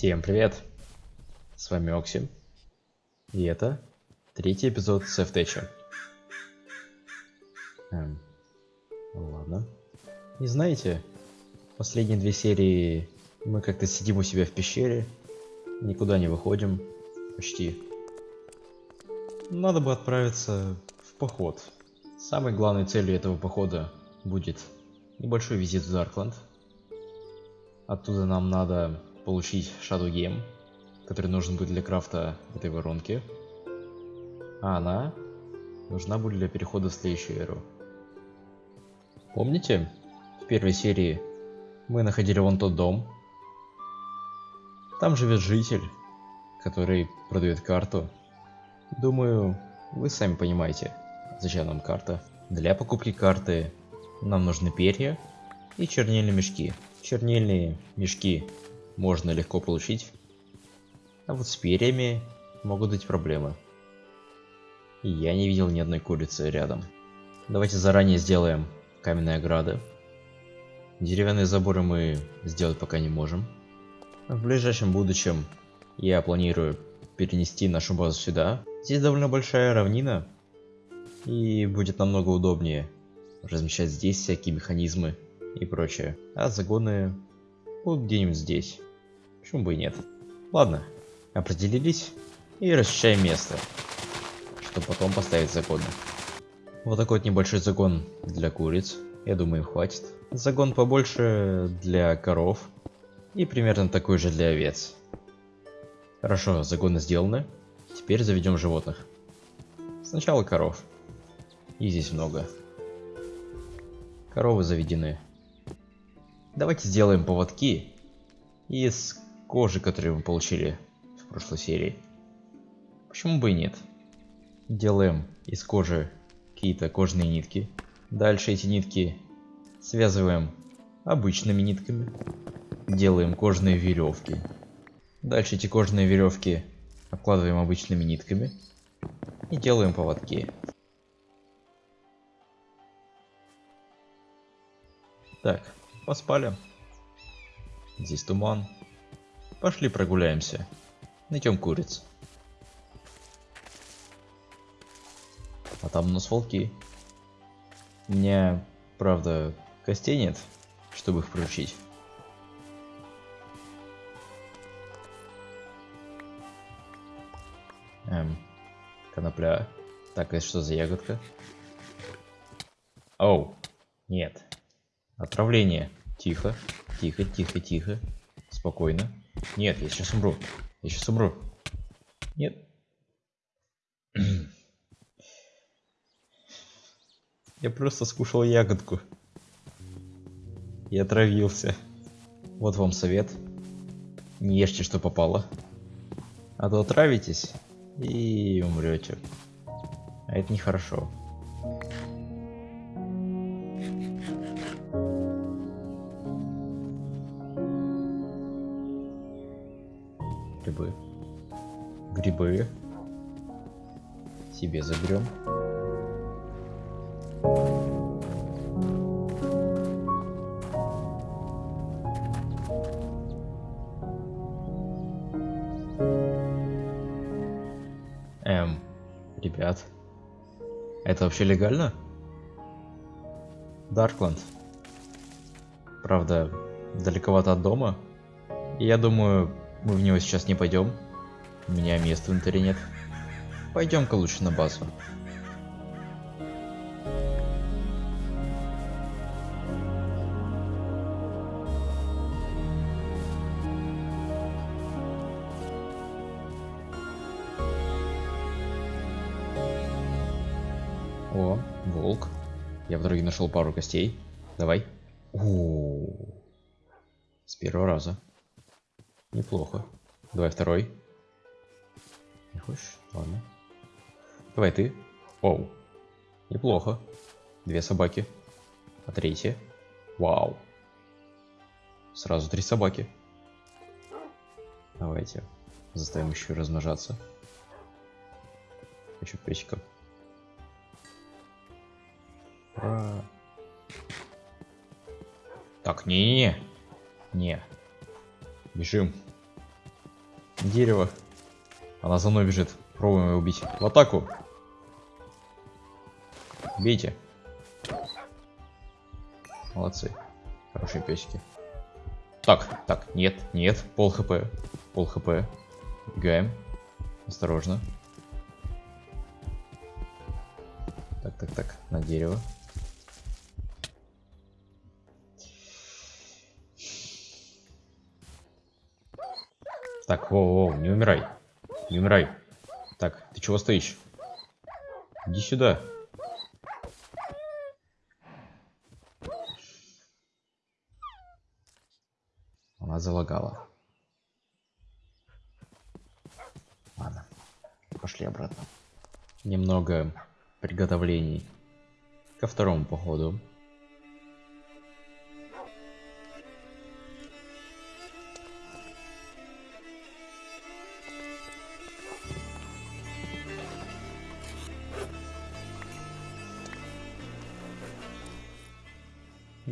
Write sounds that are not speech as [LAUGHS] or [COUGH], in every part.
Всем привет! С вами Окси. И это третий эпизод Сефтеча. Эм, ладно. И знаете, последние две серии мы как-то сидим у себя в пещере, никуда не выходим, почти. Надо бы отправиться в поход. Самой главной целью этого похода будет небольшой визит в Даркленд. Оттуда нам надо получить Shadow Game, который нужен будет для крафта этой воронки. А она нужна будет для перехода в следующую эру. Помните, в первой серии мы находили вон тот дом? Там живет житель, который продает карту. Думаю, вы сами понимаете, зачем нам карта. Для покупки карты нам нужны перья и чернильные мешки. Чернильные мешки можно легко получить, а вот с перьями могут быть проблемы. И я не видел ни одной курицы рядом. Давайте заранее сделаем каменные ограды. Деревянные заборы мы сделать пока не можем. В ближайшем будущем я планирую перенести нашу базу сюда. Здесь довольно большая равнина, и будет намного удобнее размещать здесь всякие механизмы и прочее. А загоны будут где-нибудь здесь. Почему бы и нет? Ладно, определились и расчищаем место, чтобы потом поставить загоны. Вот такой вот небольшой загон для куриц. Я думаю, им хватит. Загон побольше для коров. И примерно такой же для овец. Хорошо, загоны сделаны. Теперь заведем животных. Сначала коров. И здесь много. Коровы заведены. Давайте сделаем поводки из кожи, которую мы получили в прошлой серии. Почему бы и нет? Делаем из кожи какие-то кожные нитки. Дальше эти нитки связываем обычными нитками. Делаем кожные веревки. Дальше эти кожаные веревки обкладываем обычными нитками. И делаем поводки. Так, поспали. Здесь туман. Пошли прогуляемся. Найдем куриц. А там у нас волки. У меня, правда, костей нет, чтобы их приручить. Эм, конопля. Так, это что за ягодка? Оу, нет. Отравление. Тихо, тихо, тихо, тихо. Спокойно. Нет, я сейчас умру. Я сейчас умру. Нет. [CLEARS THROAT] Я просто скушал ягодку. И отравился. Вот вам совет. Не ешьте, что попало. А то отравитесь и умрете. А это нехорошо. Грибы. Себе заберем. Эм, ребят. Это вообще легально? Даркленд. Правда, далековато от дома. И я думаю, мы в него сейчас не пойдем. У меня места в инвентаре нет. Пойдем-ка лучше на базу. О, волк. Я в дороге нашел пару костей. Давай. О, с первого раза. Неплохо. Давай второй. Не хочешь? Ладно. Давай ты. Оу. Неплохо. Две собаки. А третья? Вау. Сразу три собаки. Давайте. Заставим еще размножаться. Хочу печка. Ура. Так, не-не-не. Не. Бежим. Дерево. Она за мной бежит. Пробуем ее убить. В атаку. Бейте. Молодцы. Хорошие песики. Так, так, нет, нет. Пол хп. Пол хп. Бегаем. Осторожно. Так, так, так. На дерево. Так, воу, воу, не умирай. Не умирай. Так, ты чего стоишь? Иди сюда. Она залагала. Ладно, пошли обратно. Немного приготовлений ко второму походу.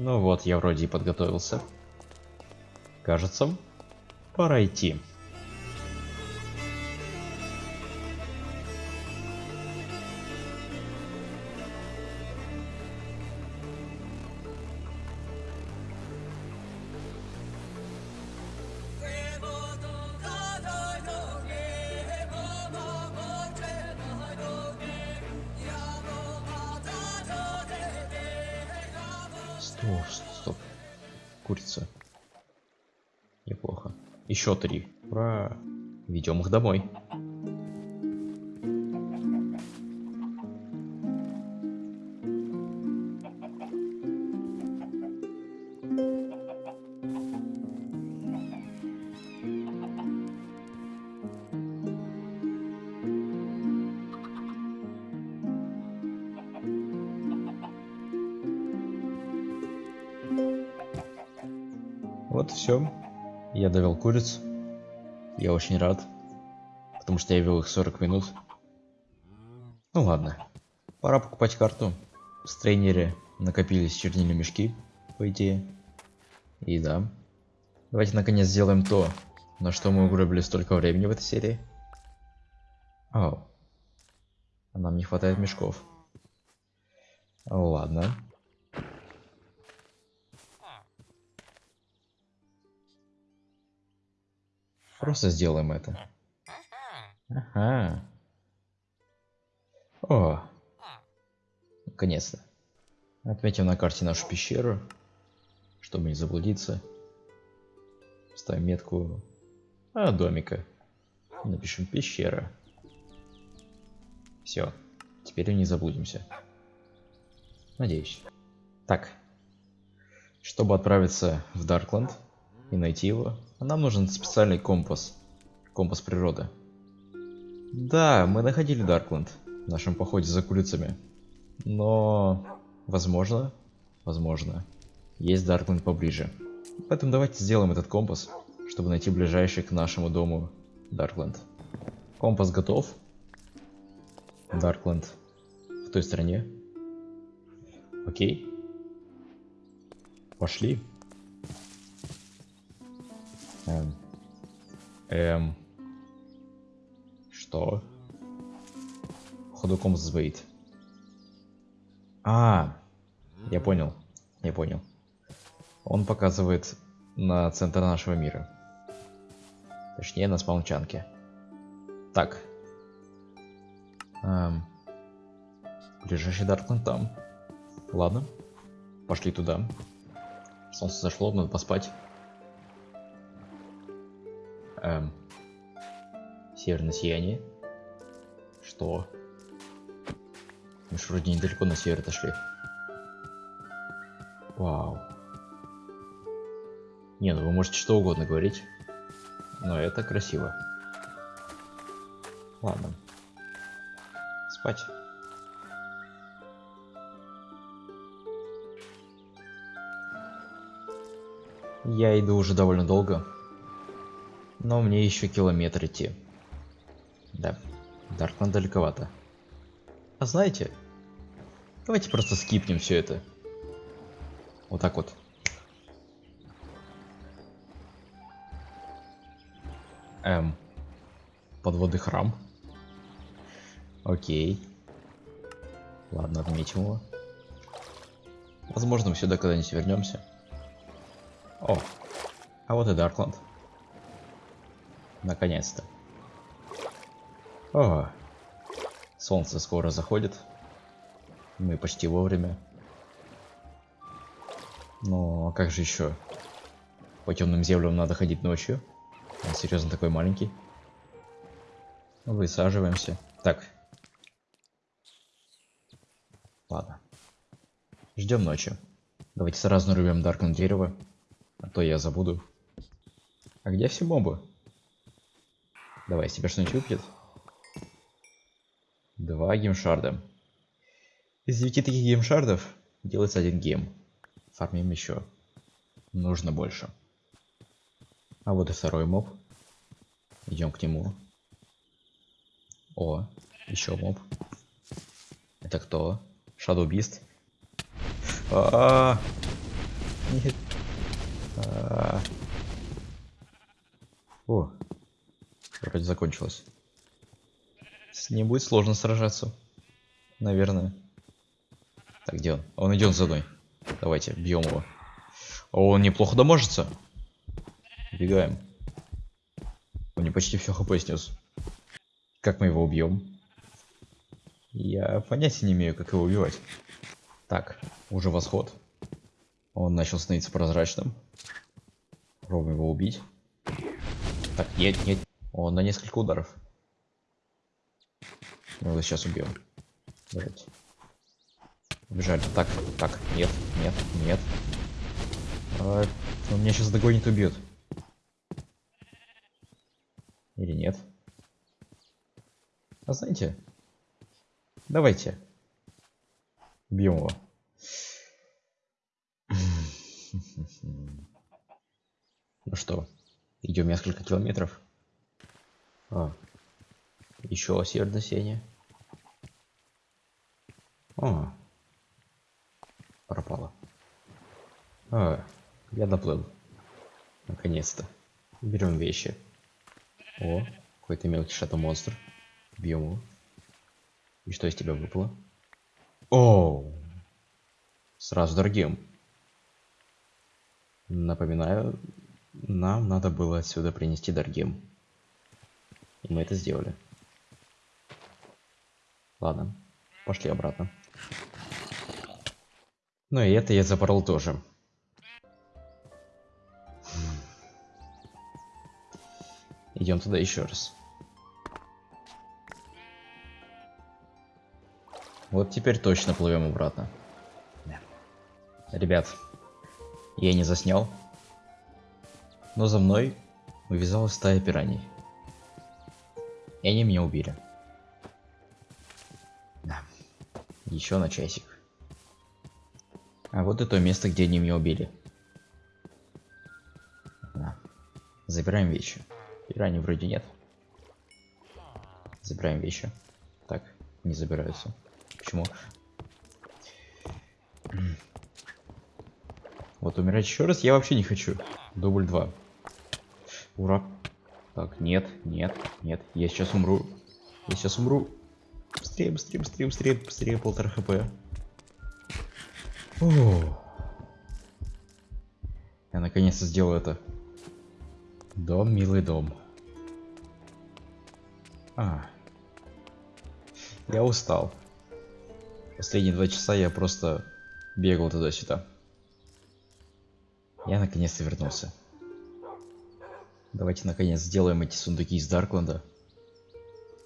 Ну вот, я вроде и подготовился. Кажется, пора идти. Стоп, стоп. Курица. Неплохо. Еще три. Ура. Ведем их домой. Вот все. Я довел куриц. Я очень рад. Потому что я вел их 40 минут. Ну ладно. Пора покупать карту. В трейнере накопились чернильные мешки, по идее. И да. Давайте наконец сделаем то, на что мы угробили столько времени в этой серии. О. А нам не хватает мешков. Ладно. Просто сделаем это. Ага. О. Наконец-то. Отметим на карте нашу пещеру, чтобы не заблудиться. Ставим метку а, домика. Напишем пещера. Все. Теперь не заблудимся. Надеюсь. Так. Чтобы отправиться в Даркленд и найти его, нам нужен специальный компас. Компас природы. Да, мы находили Даркленд в нашем походе за курицами. Но, возможно, возможно, есть Даркленд поближе. Поэтому давайте сделаем этот компас, чтобы найти ближайший к нашему дому Даркленд. Компас готов. Даркленд в той стороне. Окей. Пошли. Эм. Эм. Что? Походу компас сбоит. А, я понял. Я понял. Он показывает на центр нашего мира. Точнее, на спаунчанке. Так. Эм. Ближайший Даркленд там. Ладно. Пошли туда. Солнце зашло, надо поспать. Эм. Северное сияние. Что? Мы же вроде недалеко на север отошли. Вау. Не, ну вы можете что угодно говорить. Но это красиво. Ладно. Спать. Я иду уже довольно долго. Но мне еще километр идти. Да, Даркман далековато. А знаете, давайте просто скипнем все это. Вот так вот. Эм, Подводный храм. Окей. Ладно, отметим его. Возможно, мы сюда когда-нибудь вернемся. О, а вот и Даркланд. Наконец-то. О, солнце скоро заходит. Мы почти вовремя. Но как же еще? По темным землям надо ходить ночью. Он серьезно такой маленький. Высаживаемся. Так. Ладно. Ждем ночи. Давайте сразу нарубим Даркон дерево. А то я забуду. А где все мобы? Давай, тебя что-нибудь выпадет? Два gem shard а. Из девяти таких gem shard ов делается один gem. Фармим еще. Нужно больше. А вот и второй моб. Идем к нему. О, еще моб. Это кто? Shadow Beast. А -а -а. Нет. А -а -а. О, вроде закончилось. С ним будет сложно сражаться. Наверное. Так, где он? Он идет за мной. Давайте, бьем его. О, он неплохо доможется. Бегаем. Он не почти все хп снес. Как мы его убьем? Я понятия не имею, как его убивать. Так, уже восход. Он начал становиться прозрачным. Пробуем его убить. Так, нет, нет. Он на несколько ударов. Мы его сейчас убьем. Давайте. Убежали. Так, так, нет, нет, нет. А, он меня сейчас догонит и убьет. Или нет? А знаете? Давайте. Бьем его. [LAUGHS] Ну что, идем несколько километров. А, еще северное. О, пропало. А, я доплыл. Наконец-то. Берем вещи. О, какой-то мелкий шато-монстр. Бьем его. И что из тебя выпало? О, сразу дорогим. Напоминаю, нам надо было отсюда принести дорогим. И мы это сделали. Ладно, пошли обратно. Ну и это я запорол тоже. Идем туда еще раз. Вот теперь точно плывем обратно. Ребят, я не заснял. Но за мной увязалась стая пираний. И они меня убили. Да. Еще на часик. А вот и то место, где они меня убили. Да. Забираем вещи. Пираний вроде нет. Забираем вещи. Так, не забираются. Почему? Вот умирать еще раз я вообще не хочу. Дубль 2. Ура. Так, нет, нет, нет. Я сейчас умру. Я сейчас умру. Быстрее, быстрее, быстрее, быстрее, быстрее, полтора хп. О. Я наконец-то сделаю это. Дом, милый дом. А. Я устал. Последние два часа я просто бегал туда-сюда. Я наконец-то вернулся. Давайте наконец сделаем эти сундуки из Даркленда.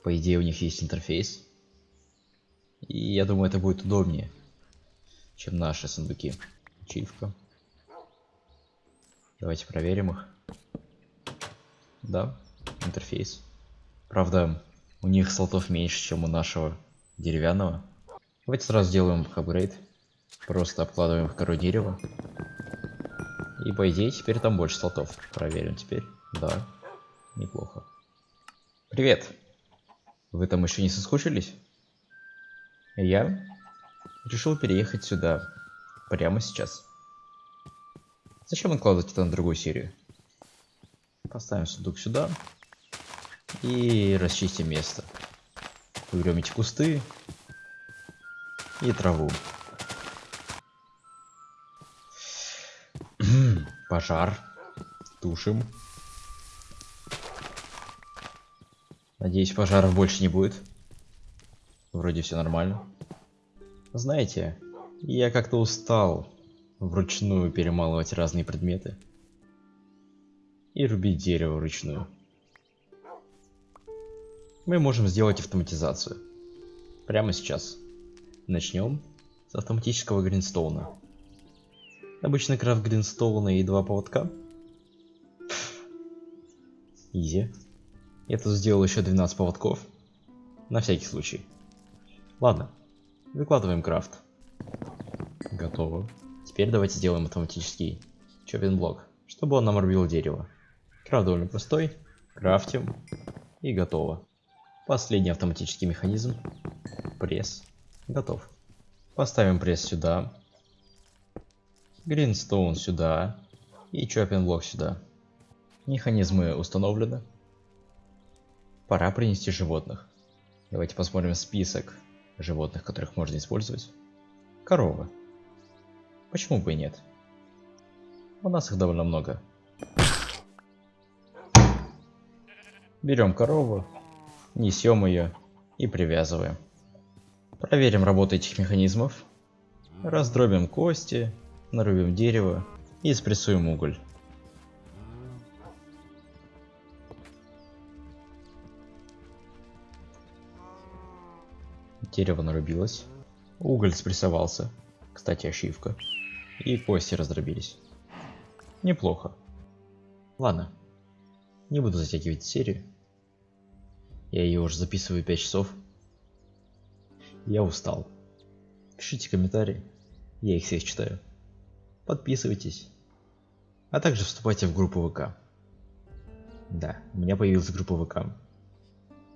По идее у них есть интерфейс. И я думаю это будет удобнее, чем наши сундуки. Ачивка. Давайте проверим их. Да, интерфейс. Правда, у них слотов меньше, чем у нашего деревянного. Давайте сразу сделаем апгрейд. Просто обкладываем в кору дерева. И по идее теперь там больше слотов. Проверим теперь. Да, неплохо. Привет! Вы там еще не соскучились? Я решил переехать сюда прямо сейчас. Зачем откладывать это на другую серию? Поставим сундук сюда. И расчистим место. Уберем эти кусты и траву. Пожар. Тушим. Надеюсь, пожаров больше не будет. Вроде все нормально. Знаете, я как-то устал вручную перемалывать разные предметы и рубить дерево вручную. Мы можем сделать автоматизацию. Прямо сейчас. Начнем с автоматического гринстоуна. Обычный крафт гринстоуна и два поводка. Изи. Я тут сделал еще 12 поводков. На всякий случай. Ладно. Выкладываем крафт. Готово. Теперь давайте сделаем автоматический чоппинг блок, чтобы он нам рубил дерево. Крафт довольно простой. Крафтим. И готово. Последний автоматический механизм. Пресс. Готов. Поставим пресс сюда. Гринстоун сюда. И чоппинг блок сюда. Механизмы установлены. Пора принести животных. Давайте посмотрим список животных, которых можно использовать. Корова. Почему бы и нет? У нас их довольно много. Берем корову, несем ее и привязываем. Проверим работу этих механизмов. Раздробим кости, нарубим дерево и спрессуем уголь. Дерево нарубилось. Уголь спрессовался. Кстати, ошибка. И кости раздробились. Неплохо. Ладно. Не буду затягивать серию. Я ее уже записываю 5 часов. Я устал. Пишите комментарии. Я их всех читаю. Подписывайтесь. А также вступайте в группу ВК. Да, у меня появилась группа ВК.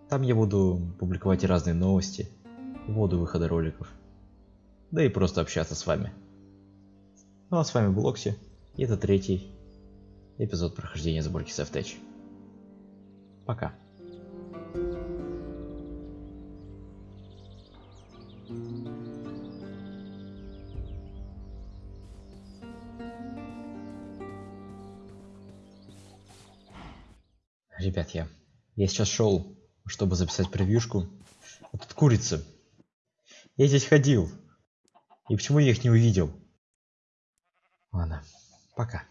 Там я буду публиковать разные новости, воду выхода роликов, да и просто общаться с вами. Ну а с вами был Окси, и это третий эпизод прохождения сборки Safetech. Пока. Ребят, я, я сейчас шел, чтобы записать превьюшку. А тут курица. Я здесь ходил. И почему я их не увидел? Ладно, пока.